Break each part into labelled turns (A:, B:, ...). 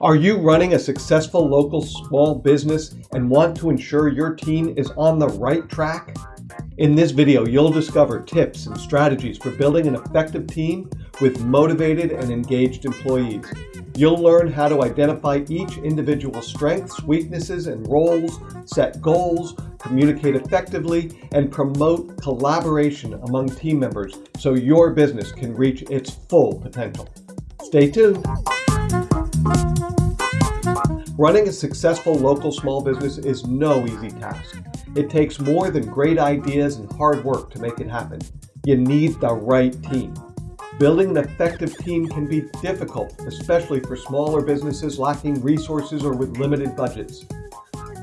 A: Are you running a successful local small business and want to ensure your team is on the right track? In this video, you'll discover tips and strategies for building an effective team with motivated and engaged employees. You'll learn how to identify each individual's strengths, weaknesses, and roles, set goals, communicate effectively, and promote collaboration among team members so your business can reach its full potential. Stay tuned. Running a successful local small business is no easy task. It takes more than great ideas and hard work to make it happen. You need the right team. Building an effective team can be difficult, especially for smaller businesses lacking resources or with limited budgets.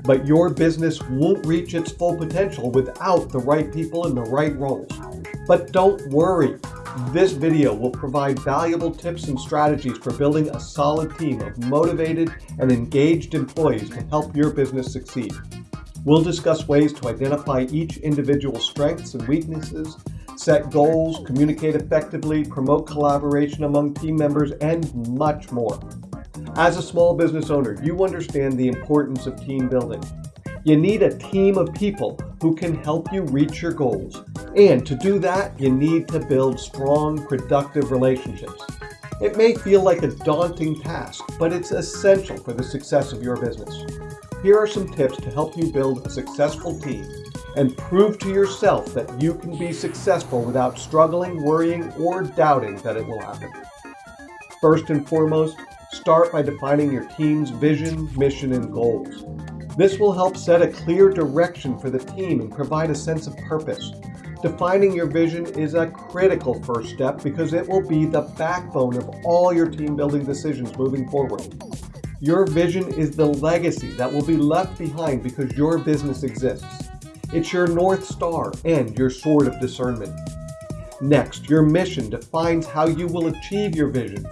A: But your business won't reach its full potential without the right people in the right roles. But don't worry, this video will provide valuable tips and strategies for building a solid team of motivated and engaged employees to help your business succeed. We'll discuss ways to identify each individual's strengths and weaknesses, set goals, communicate effectively, promote collaboration among team members, and much more. As a small business owner, you understand the importance of team building. You need a team of people who can help you reach your goals. And to do that, you need to build strong, productive relationships. It may feel like a daunting task, but it's essential for the success of your business. Here are some tips to help you build a successful team and prove to yourself that you can be successful without struggling, worrying, or doubting that it will happen. First and foremost, start by defining your team's vision, mission, and goals. This will help set a clear direction for the team and provide a sense of purpose. Defining your vision is a critical first step because it will be the backbone of all your team building decisions moving forward. Your vision is the legacy that will be left behind because your business exists. It's your North Star and your sword of discernment. Next, your mission defines how you will achieve your vision.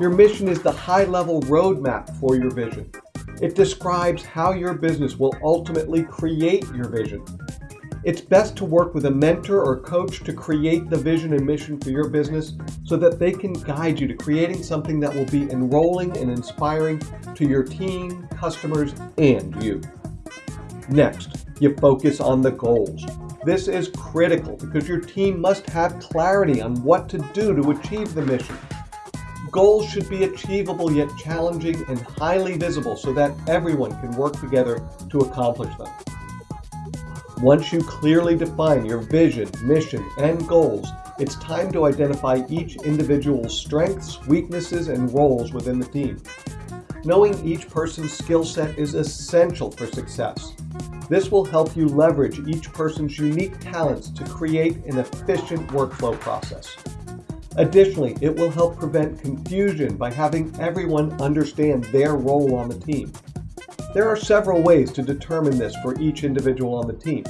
A: Your mission is the high-level roadmap for your vision. It describes how your business will ultimately create your vision. It's best to work with a mentor or coach to create the vision and mission for your business so that they can guide you to creating something that will be enrolling and inspiring to your team, customers, and you. Next, you focus on the goals. This is critical because your team must have clarity on what to do to achieve the mission. Goals should be achievable yet challenging and highly visible so that everyone can work together to accomplish them. Once you clearly define your vision, mission, and goals, it's time to identify each individual's strengths, weaknesses, and roles within the team. Knowing each person's skill set is essential for success. This will help you leverage each person's unique talents to create an efficient workflow process. Additionally, it will help prevent confusion by having everyone understand their role on the team. There are several ways to determine this for each individual on the team.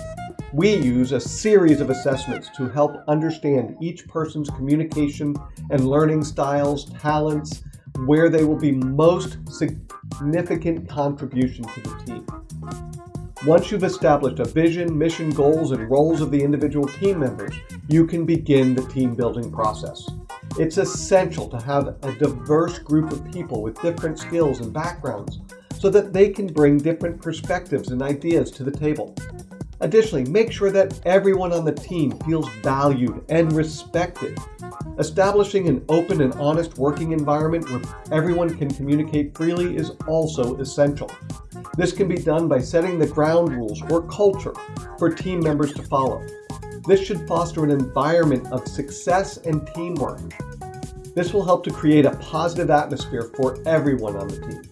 A: We use a series of assessments to help understand each person's communication and learning styles, talents, where they will be most significant contribution to the team. Once you've established a vision, mission, goals, and roles of the individual team members, you can begin the team building process. It's essential to have a diverse group of people with different skills and backgrounds so that they can bring different perspectives and ideas to the table. Additionally, make sure that everyone on the team feels valued and respected. Establishing an open and honest working environment where everyone can communicate freely is also essential. This can be done by setting the ground rules or culture for team members to follow. This should foster an environment of success and teamwork. This will help to create a positive atmosphere for everyone on the team.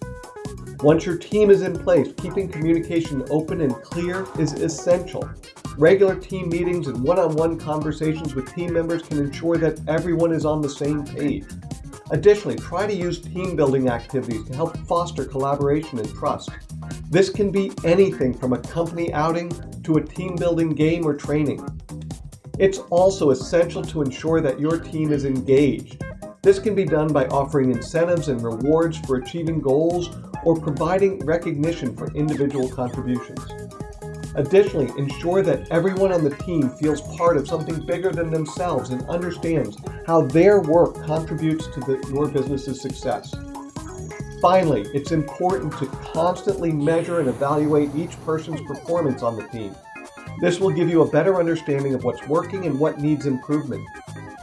A: Once your team is in place, keeping communication open and clear is essential. Regular team meetings and one-on-one -on -one conversations with team members can ensure that everyone is on the same page. Additionally, try to use team building activities to help foster collaboration and trust. This can be anything from a company outing to a team building game or training. It's also essential to ensure that your team is engaged. This can be done by offering incentives and rewards for achieving goals or providing recognition for individual contributions. Additionally, ensure that everyone on the team feels part of something bigger than themselves and understands how their work contributes to the, your business's success. Finally, it's important to constantly measure and evaluate each person's performance on the team. This will give you a better understanding of what's working and what needs improvement.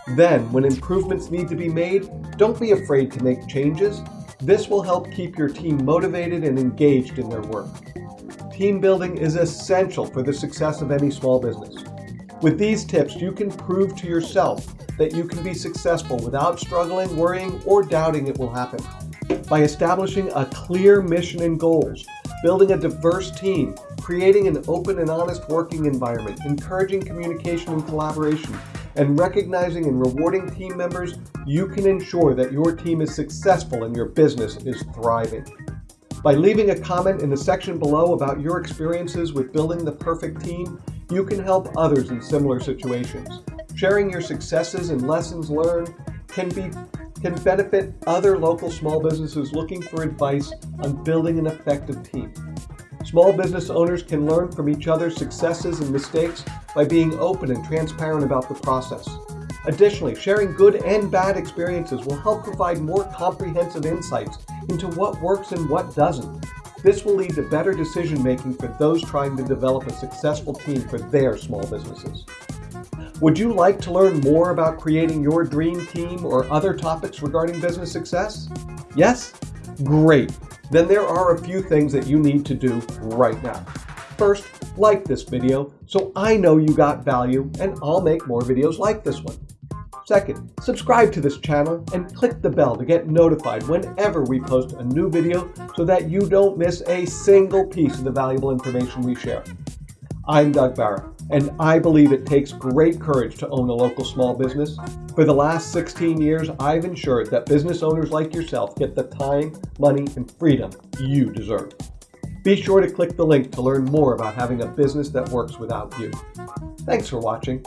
A: Then, when improvements need to be made, don't be afraid to make changes. This will help keep your team motivated and engaged in their work. Team building is essential for the success of any small business. With these tips, you can prove to yourself that you can be successful without struggling, worrying, or doubting it will happen. By establishing a clear mission and goals, building a diverse team, creating an open and honest working environment, encouraging communication and collaboration, and recognizing and rewarding team members, you can ensure that your team is successful and your business is thriving. By leaving a comment in the section below about your experiences with building the perfect team, you can help others in similar situations. Sharing your successes and lessons learned can be can benefit other local small businesses looking for advice on building an effective team. Small business owners can learn from each other's successes and mistakes by being open and transparent about the process. Additionally, sharing good and bad experiences will help provide more comprehensive insights into what works and what doesn't. This will lead to better decision making for those trying to develop a successful team for their small businesses. Would you like to learn more about creating your dream team or other topics regarding business success? Yes? Great. Then there are a few things that you need to do right now. First, like this video so I know you got value and I'll make more videos like this one. Second, subscribe to this channel and click the bell to get notified whenever we post a new video so that you don't miss a single piece of the valuable information we share. I'm Doug Barra, and I believe it takes great courage to own a local small business. For the last 16 years, I've ensured that business owners like yourself get the time, money, and freedom you deserve. Be sure to click the link to learn more about having a business that works without you. Thanks for watching.